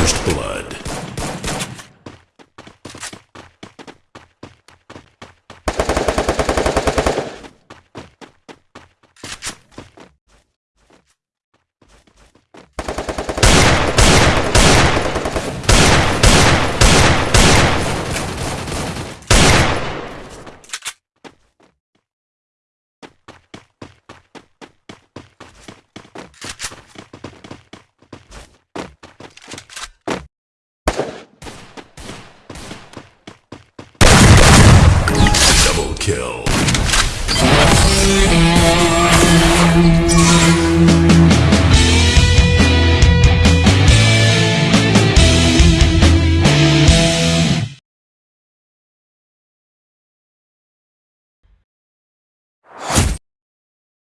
First Blood. Kill.